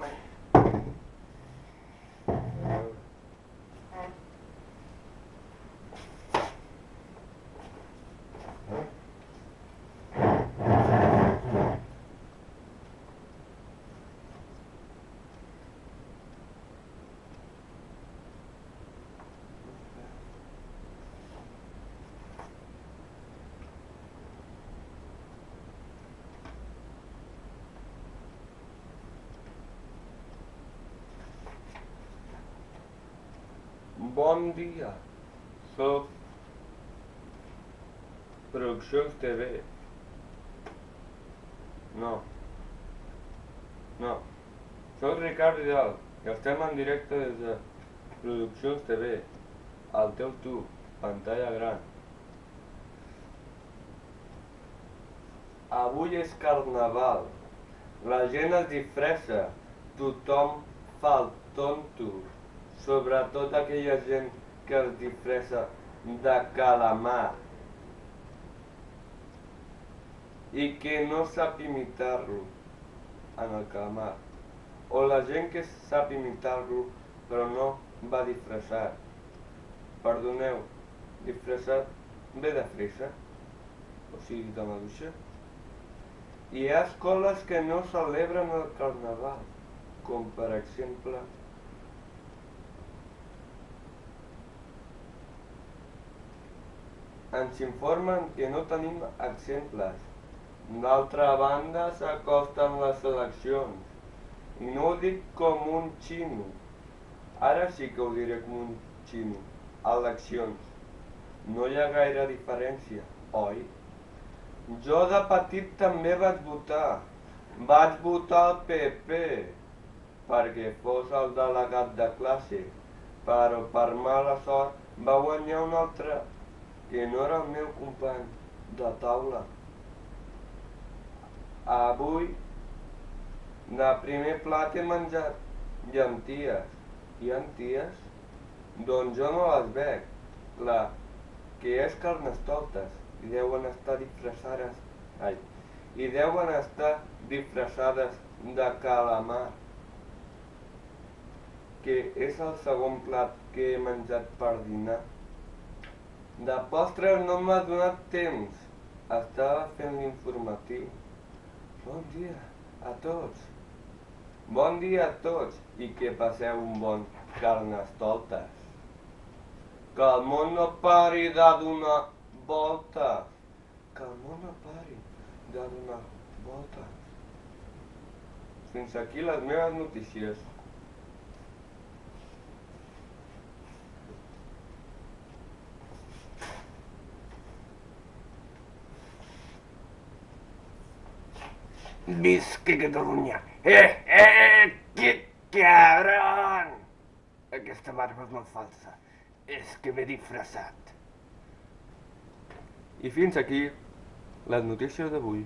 man. Bon dia. Soc Produccions TV. No. No. Soc Ricard Vidal i estem en directe des de Produccions TV. Al teu tu, pantalla gran. Avui és carnaval. La gent es disfressa. Tothom fa el tonto. Sobretot aquella gent que es disfressa de calamar i que no sap imitar-lo en el calamar. O la gent que sap imitar-lo però no va disfressat. Perdoneu, disfressat ve de fressa, o sigui de maduixa. Hi ha escoles que no celebren el carnaval, com per exemple ens informen que no tenim exemples. D'altra banda s'acosten les eleccions i no ho dic com un xino. Ara sí que ho diré com un xino. Eleccions. No hi ha gaire diferència, oi? Jo de petit també vaig votar. Vaig votar el PP perquè fos el delegat de classe, però per mala sort va guanyar un altre que no era el meu company de taula. Avui, de primer plat he menjat llenties. Llenties? Doncs jo no les bec. Clar, que és carnestoltes i deuen estar disfressades... Ai, i deuen estar disfressades de calamar que és el segon plat que he menjat per dinar. De postres no m'ha donat temps. Estava fent l'informatiu. Bon dia a tots. Bon dia a tots i que passeu un bon carnestoltes. Que el món no pari de donar voltes. Que el món no pari de donar voltes. Fins aquí les meves notícies. Visca Catalunya! Eh, eh, que cabron! Aquesta barba és molt falsa. És que m'he disfressat. I fins aquí les notícies d'avui.